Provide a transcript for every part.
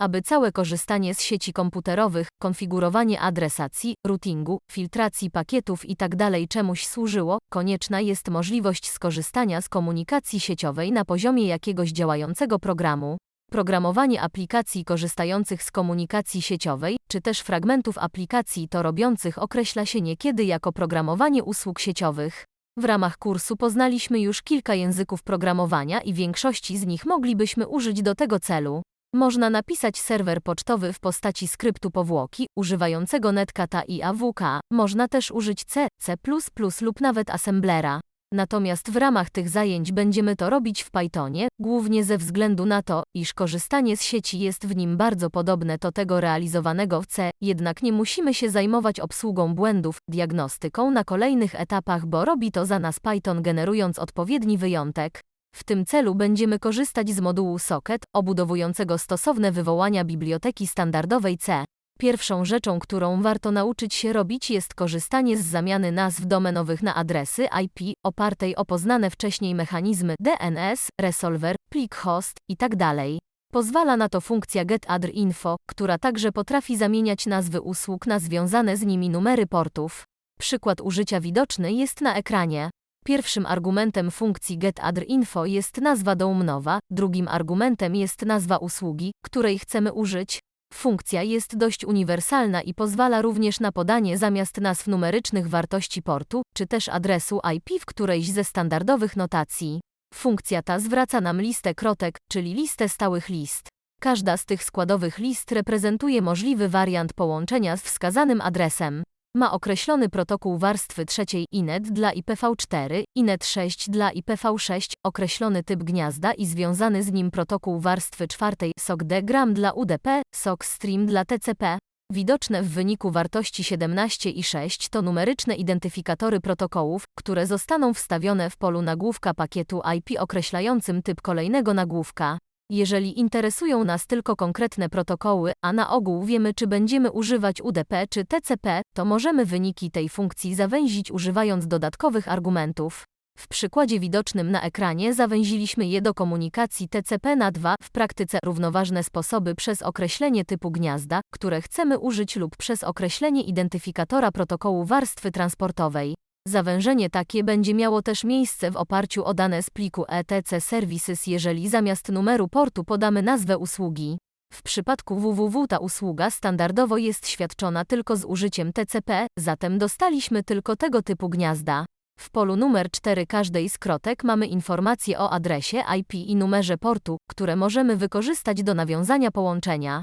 Aby całe korzystanie z sieci komputerowych, konfigurowanie adresacji, routingu, filtracji pakietów itd. czemuś służyło, konieczna jest możliwość skorzystania z komunikacji sieciowej na poziomie jakiegoś działającego programu. Programowanie aplikacji korzystających z komunikacji sieciowej, czy też fragmentów aplikacji to robiących określa się niekiedy jako programowanie usług sieciowych. W ramach kursu poznaliśmy już kilka języków programowania i większości z nich moglibyśmy użyć do tego celu. Można napisać serwer pocztowy w postaci skryptu powłoki, używającego netkata i AWK, można też użyć C, C++ lub nawet assemblera. Natomiast w ramach tych zajęć będziemy to robić w Pythonie, głównie ze względu na to, iż korzystanie z sieci jest w nim bardzo podobne do tego realizowanego w C, jednak nie musimy się zajmować obsługą błędów, diagnostyką na kolejnych etapach, bo robi to za nas Python generując odpowiedni wyjątek. W tym celu będziemy korzystać z modułu Socket, obudowującego stosowne wywołania biblioteki standardowej C. Pierwszą rzeczą, którą warto nauczyć się robić jest korzystanie z zamiany nazw domenowych na adresy IP, opartej o poznane wcześniej mechanizmy DNS, resolver, plik host itd. Pozwala na to funkcja getAddrInfo, która także potrafi zamieniać nazwy usług na związane z nimi numery portów. Przykład użycia widoczny jest na ekranie. Pierwszym argumentem funkcji getAddrInfo jest nazwa domenowa, drugim argumentem jest nazwa usługi, której chcemy użyć. Funkcja jest dość uniwersalna i pozwala również na podanie zamiast nazw numerycznych wartości portu, czy też adresu IP w którejś ze standardowych notacji. Funkcja ta zwraca nam listę krotek, czyli listę stałych list. Każda z tych składowych list reprezentuje możliwy wariant połączenia z wskazanym adresem. Ma określony protokół warstwy trzeciej INET dla IPv4, INET6 dla IPv6, określony typ gniazda i związany z nim protokół warstwy czwartej SOCD-GRAM dla UDP, SOC-STREAM dla TCP. Widoczne w wyniku wartości 17 i 6 to numeryczne identyfikatory protokołów, które zostaną wstawione w polu nagłówka pakietu IP określającym typ kolejnego nagłówka. Jeżeli interesują nas tylko konkretne protokoły, a na ogół wiemy czy będziemy używać UDP czy TCP, to możemy wyniki tej funkcji zawęzić używając dodatkowych argumentów. W przykładzie widocznym na ekranie zawęziliśmy je do komunikacji TCP na dwa, w praktyce równoważne sposoby przez określenie typu gniazda, które chcemy użyć lub przez określenie identyfikatora protokołu warstwy transportowej. Zawężenie takie będzie miało też miejsce w oparciu o dane z pliku etc services jeżeli zamiast numeru portu podamy nazwę usługi. W przypadku www ta usługa standardowo jest świadczona tylko z użyciem TCP, zatem dostaliśmy tylko tego typu gniazda. W polu numer 4 każdej z krotek mamy informacje o adresie IP i numerze portu, które możemy wykorzystać do nawiązania połączenia.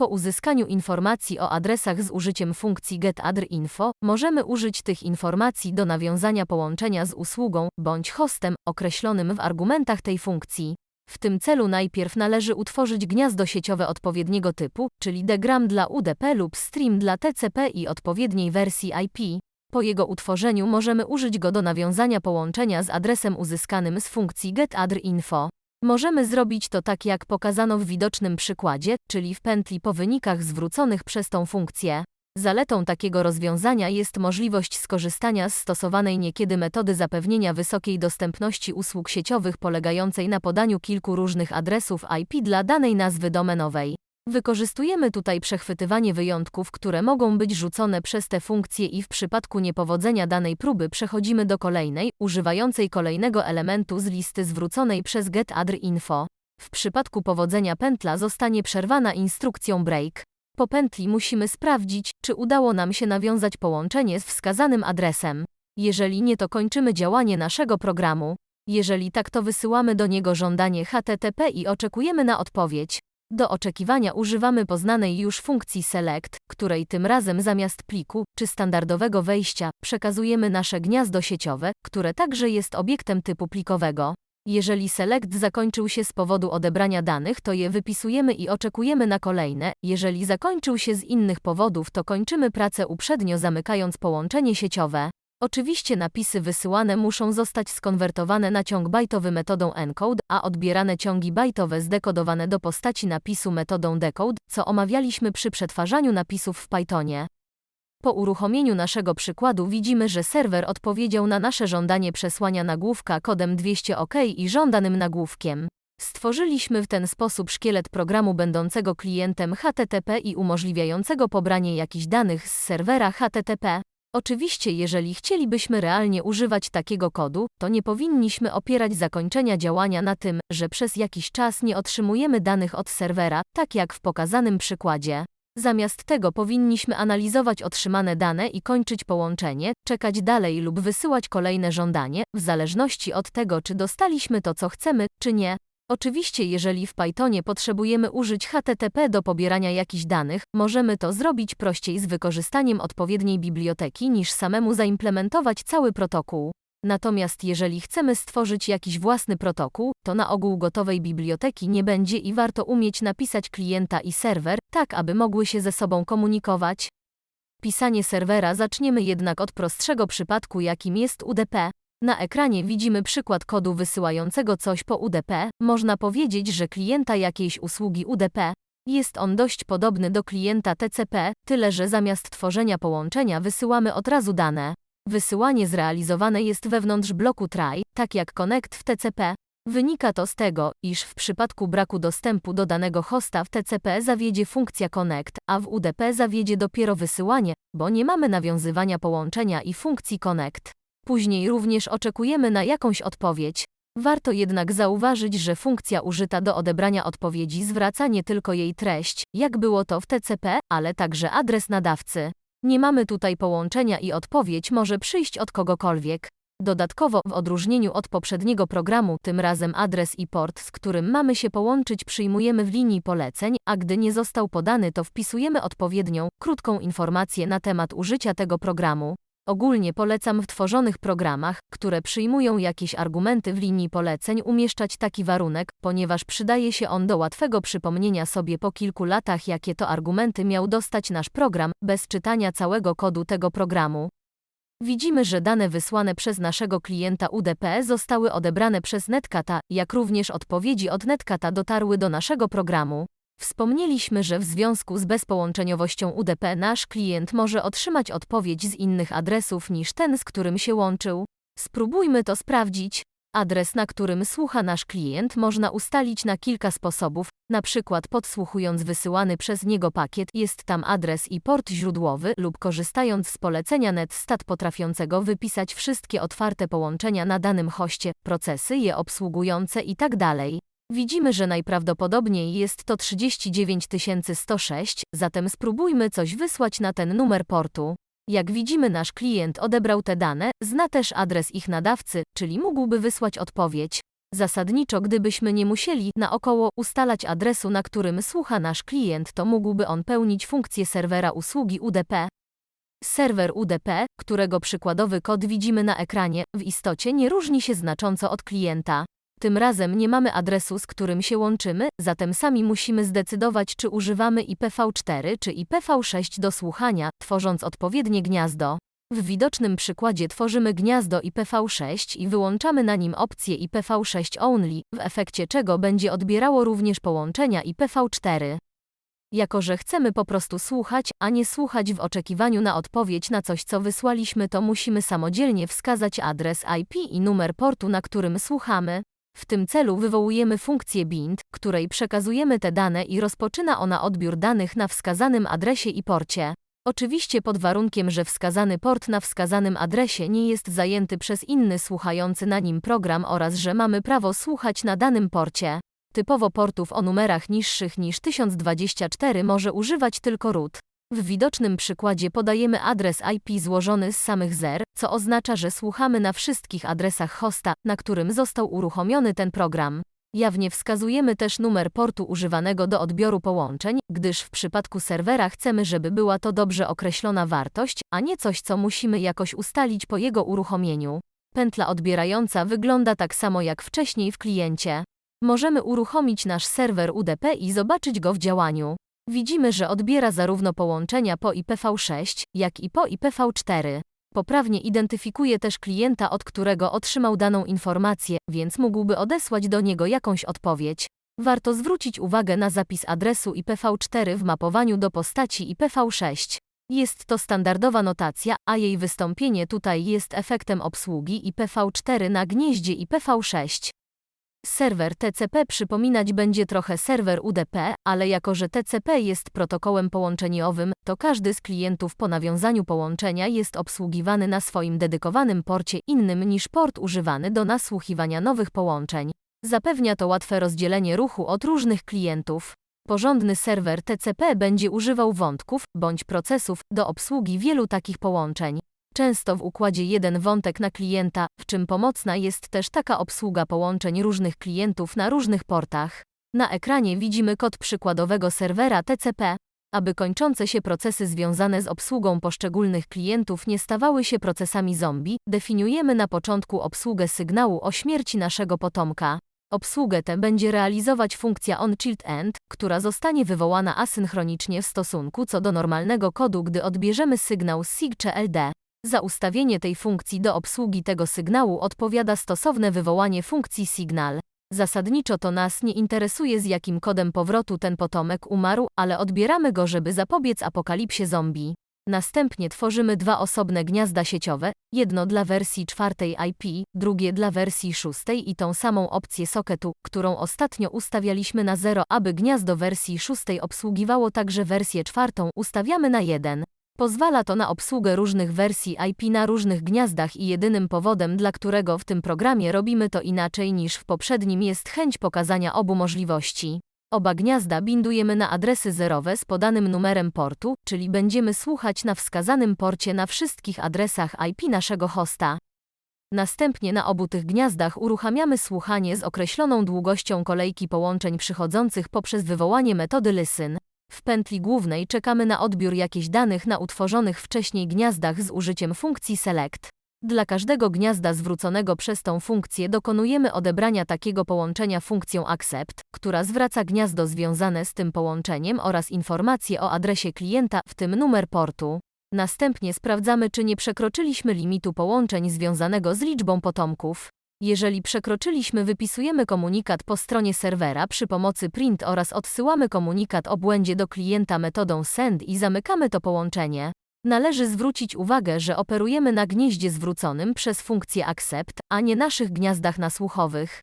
Po uzyskaniu informacji o adresach z użyciem funkcji getAddrInfo, możemy użyć tych informacji do nawiązania połączenia z usługą bądź hostem określonym w argumentach tej funkcji. W tym celu najpierw należy utworzyć gniazdo sieciowe odpowiedniego typu, czyli degram dla UDP lub stream dla TCP i odpowiedniej wersji IP. Po jego utworzeniu możemy użyć go do nawiązania połączenia z adresem uzyskanym z funkcji getAddrInfo. Możemy zrobić to tak jak pokazano w widocznym przykładzie, czyli w pętli po wynikach zwróconych przez tą funkcję. Zaletą takiego rozwiązania jest możliwość skorzystania z stosowanej niekiedy metody zapewnienia wysokiej dostępności usług sieciowych polegającej na podaniu kilku różnych adresów IP dla danej nazwy domenowej. Wykorzystujemy tutaj przechwytywanie wyjątków, które mogą być rzucone przez te funkcje i w przypadku niepowodzenia danej próby przechodzimy do kolejnej, używającej kolejnego elementu z listy zwróconej przez getAddrInfo. W przypadku powodzenia pętla zostanie przerwana instrukcją break. Po pętli musimy sprawdzić, czy udało nam się nawiązać połączenie z wskazanym adresem. Jeżeli nie, to kończymy działanie naszego programu. Jeżeli tak, to wysyłamy do niego żądanie HTTP i oczekujemy na odpowiedź. Do oczekiwania używamy poznanej już funkcji select, której tym razem zamiast pliku czy standardowego wejścia przekazujemy nasze gniazdo sieciowe, które także jest obiektem typu plikowego. Jeżeli select zakończył się z powodu odebrania danych, to je wypisujemy i oczekujemy na kolejne. Jeżeli zakończył się z innych powodów, to kończymy pracę uprzednio zamykając połączenie sieciowe. Oczywiście napisy wysyłane muszą zostać skonwertowane na ciąg bajtowy metodą encode, a odbierane ciągi bajtowe zdekodowane do postaci napisu metodą decode, co omawialiśmy przy przetwarzaniu napisów w Pythonie. Po uruchomieniu naszego przykładu widzimy, że serwer odpowiedział na nasze żądanie przesłania nagłówka kodem 200 OK i żądanym nagłówkiem. Stworzyliśmy w ten sposób szkielet programu będącego klientem HTTP i umożliwiającego pobranie jakichś danych z serwera HTTP. Oczywiście, jeżeli chcielibyśmy realnie używać takiego kodu, to nie powinniśmy opierać zakończenia działania na tym, że przez jakiś czas nie otrzymujemy danych od serwera, tak jak w pokazanym przykładzie. Zamiast tego powinniśmy analizować otrzymane dane i kończyć połączenie, czekać dalej lub wysyłać kolejne żądanie, w zależności od tego, czy dostaliśmy to, co chcemy, czy nie. Oczywiście, jeżeli w Pythonie potrzebujemy użyć HTTP do pobierania jakichś danych, możemy to zrobić prościej z wykorzystaniem odpowiedniej biblioteki niż samemu zaimplementować cały protokół. Natomiast jeżeli chcemy stworzyć jakiś własny protokół, to na ogół gotowej biblioteki nie będzie i warto umieć napisać klienta i serwer, tak aby mogły się ze sobą komunikować. Pisanie serwera zaczniemy jednak od prostszego przypadku, jakim jest UDP. Na ekranie widzimy przykład kodu wysyłającego coś po UDP. Można powiedzieć, że klienta jakiejś usługi UDP. Jest on dość podobny do klienta TCP, tyle że zamiast tworzenia połączenia wysyłamy od razu dane. Wysyłanie zrealizowane jest wewnątrz bloku try, tak jak connect w TCP. Wynika to z tego, iż w przypadku braku dostępu do danego hosta w TCP zawiedzie funkcja connect, a w UDP zawiedzie dopiero wysyłanie, bo nie mamy nawiązywania połączenia i funkcji connect. Później również oczekujemy na jakąś odpowiedź. Warto jednak zauważyć, że funkcja użyta do odebrania odpowiedzi zwraca nie tylko jej treść, jak było to w TCP, ale także adres nadawcy. Nie mamy tutaj połączenia i odpowiedź może przyjść od kogokolwiek. Dodatkowo, w odróżnieniu od poprzedniego programu, tym razem adres i port, z którym mamy się połączyć, przyjmujemy w linii poleceń, a gdy nie został podany, to wpisujemy odpowiednią, krótką informację na temat użycia tego programu. Ogólnie polecam w tworzonych programach, które przyjmują jakieś argumenty w linii poleceń umieszczać taki warunek, ponieważ przydaje się on do łatwego przypomnienia sobie po kilku latach jakie to argumenty miał dostać nasz program, bez czytania całego kodu tego programu. Widzimy, że dane wysłane przez naszego klienta UDP zostały odebrane przez Netcata, jak również odpowiedzi od Netcata dotarły do naszego programu. Wspomnieliśmy, że w związku z bezpołączeniowością UDP nasz klient może otrzymać odpowiedź z innych adresów niż ten, z którym się łączył. Spróbujmy to sprawdzić. Adres, na którym słucha nasz klient, można ustalić na kilka sposobów, na przykład podsłuchując wysyłany przez niego pakiet, jest tam adres i port źródłowy, lub korzystając z polecenia netstat potrafiącego wypisać wszystkie otwarte połączenia na danym hoście, procesy je obsługujące itd. Widzimy, że najprawdopodobniej jest to 39106, zatem spróbujmy coś wysłać na ten numer portu. Jak widzimy, nasz klient odebrał te dane, zna też adres ich nadawcy, czyli mógłby wysłać odpowiedź. Zasadniczo, gdybyśmy nie musieli naokoło ustalać adresu, na którym słucha nasz klient, to mógłby on pełnić funkcję serwera usługi UDP. Serwer UDP, którego przykładowy kod widzimy na ekranie, w istocie nie różni się znacząco od klienta. Tym razem nie mamy adresu, z którym się łączymy, zatem sami musimy zdecydować, czy używamy IPv4 czy IPv6 do słuchania, tworząc odpowiednie gniazdo. W widocznym przykładzie tworzymy gniazdo IPv6 i wyłączamy na nim opcję IPv6 only, w efekcie czego będzie odbierało również połączenia IPv4. Jako, że chcemy po prostu słuchać, a nie słuchać w oczekiwaniu na odpowiedź na coś, co wysłaliśmy, to musimy samodzielnie wskazać adres IP i numer portu, na którym słuchamy. W tym celu wywołujemy funkcję bind, której przekazujemy te dane i rozpoczyna ona odbiór danych na wskazanym adresie i porcie. Oczywiście pod warunkiem, że wskazany port na wskazanym adresie nie jest zajęty przez inny słuchający na nim program oraz że mamy prawo słuchać na danym porcie. Typowo portów o numerach niższych niż 1024 może używać tylko root. W widocznym przykładzie podajemy adres IP złożony z samych zer, co oznacza, że słuchamy na wszystkich adresach hosta, na którym został uruchomiony ten program. Jawnie wskazujemy też numer portu używanego do odbioru połączeń, gdyż w przypadku serwera chcemy, żeby była to dobrze określona wartość, a nie coś, co musimy jakoś ustalić po jego uruchomieniu. Pętla odbierająca wygląda tak samo jak wcześniej w kliencie. Możemy uruchomić nasz serwer UDP i zobaczyć go w działaniu. Widzimy, że odbiera zarówno połączenia po IPv6, jak i po IPv4. Poprawnie identyfikuje też klienta, od którego otrzymał daną informację, więc mógłby odesłać do niego jakąś odpowiedź. Warto zwrócić uwagę na zapis adresu IPv4 w mapowaniu do postaci IPv6. Jest to standardowa notacja, a jej wystąpienie tutaj jest efektem obsługi IPv4 na gnieździe IPv6. Serwer TCP przypominać będzie trochę serwer UDP, ale jako że TCP jest protokołem połączeniowym, to każdy z klientów po nawiązaniu połączenia jest obsługiwany na swoim dedykowanym porcie innym niż port używany do nasłuchiwania nowych połączeń. Zapewnia to łatwe rozdzielenie ruchu od różnych klientów. Porządny serwer TCP będzie używał wątków bądź procesów do obsługi wielu takich połączeń. Często w układzie jeden wątek na klienta, w czym pomocna jest też taka obsługa połączeń różnych klientów na różnych portach. Na ekranie widzimy kod przykładowego serwera TCP. Aby kończące się procesy związane z obsługą poszczególnych klientów nie stawały się procesami zombie, definiujemy na początku obsługę sygnału o śmierci naszego potomka. Obsługę tę będzie realizować funkcja onChildEnd, która zostanie wywołana asynchronicznie w stosunku co do normalnego kodu, gdy odbierzemy sygnał SIG czy LD. Za ustawienie tej funkcji do obsługi tego sygnału odpowiada stosowne wywołanie funkcji signal. Zasadniczo to nas nie interesuje z jakim kodem powrotu ten potomek umarł, ale odbieramy go, żeby zapobiec apokalipsie zombie. Następnie tworzymy dwa osobne gniazda sieciowe, jedno dla wersji czwartej IP, drugie dla wersji szóstej i tą samą opcję socketu, którą ostatnio ustawialiśmy na 0, aby gniazdo wersji szóstej obsługiwało także wersję czwartą, ustawiamy na 1. Pozwala to na obsługę różnych wersji IP na różnych gniazdach i jedynym powodem, dla którego w tym programie robimy to inaczej niż w poprzednim jest chęć pokazania obu możliwości. Oba gniazda bindujemy na adresy zerowe z podanym numerem portu, czyli będziemy słuchać na wskazanym porcie na wszystkich adresach IP naszego hosta. Następnie na obu tych gniazdach uruchamiamy słuchanie z określoną długością kolejki połączeń przychodzących poprzez wywołanie metody listen. W pętli głównej czekamy na odbiór jakichś danych na utworzonych wcześniej gniazdach z użyciem funkcji select. Dla każdego gniazda zwróconego przez tą funkcję dokonujemy odebrania takiego połączenia funkcją accept, która zwraca gniazdo związane z tym połączeniem oraz informacje o adresie klienta, w tym numer portu. Następnie sprawdzamy, czy nie przekroczyliśmy limitu połączeń związanego z liczbą potomków. Jeżeli przekroczyliśmy, wypisujemy komunikat po stronie serwera przy pomocy print oraz odsyłamy komunikat o błędzie do klienta metodą send i zamykamy to połączenie. Należy zwrócić uwagę, że operujemy na gnieździe zwróconym przez funkcję accept, a nie naszych gniazdach nasłuchowych.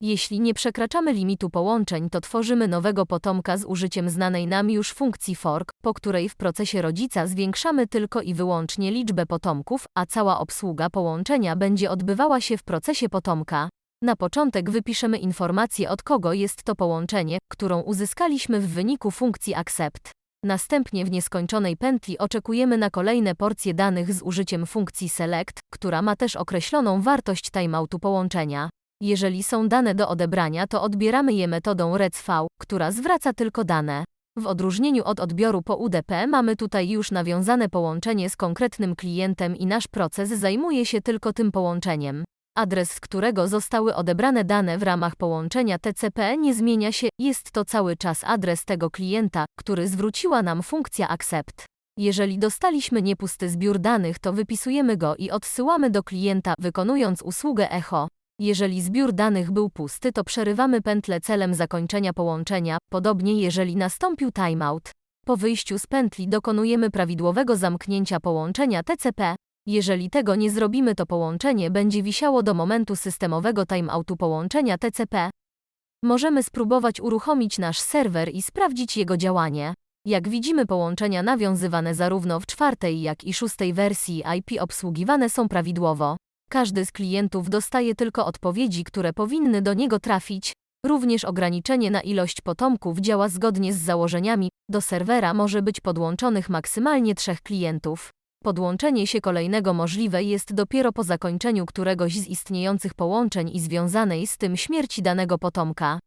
Jeśli nie przekraczamy limitu połączeń, to tworzymy nowego potomka z użyciem znanej nam już funkcji fork, po której w procesie rodzica zwiększamy tylko i wyłącznie liczbę potomków, a cała obsługa połączenia będzie odbywała się w procesie potomka. Na początek wypiszemy informację od kogo jest to połączenie, którą uzyskaliśmy w wyniku funkcji accept. Następnie w nieskończonej pętli oczekujemy na kolejne porcje danych z użyciem funkcji select, która ma też określoną wartość timeoutu połączenia. Jeżeli są dane do odebrania, to odbieramy je metodą readv, która zwraca tylko dane. W odróżnieniu od odbioru po UDP mamy tutaj już nawiązane połączenie z konkretnym klientem i nasz proces zajmuje się tylko tym połączeniem. Adres, z którego zostały odebrane dane w ramach połączenia TCP nie zmienia się, jest to cały czas adres tego klienta, który zwróciła nam funkcja accept. Jeżeli dostaliśmy niepusty zbiór danych, to wypisujemy go i odsyłamy do klienta, wykonując usługę echo. Jeżeli zbiór danych był pusty, to przerywamy pętlę celem zakończenia połączenia, podobnie jeżeli nastąpił timeout. Po wyjściu z pętli dokonujemy prawidłowego zamknięcia połączenia TCP. Jeżeli tego nie zrobimy, to połączenie będzie wisiało do momentu systemowego timeoutu połączenia TCP. Możemy spróbować uruchomić nasz serwer i sprawdzić jego działanie. Jak widzimy, połączenia nawiązywane zarówno w czwartej, jak i szóstej wersji IP obsługiwane są prawidłowo. Każdy z klientów dostaje tylko odpowiedzi, które powinny do niego trafić. Również ograniczenie na ilość potomków działa zgodnie z założeniami. Do serwera może być podłączonych maksymalnie trzech klientów. Podłączenie się kolejnego możliwe jest dopiero po zakończeniu któregoś z istniejących połączeń i związanej z tym śmierci danego potomka.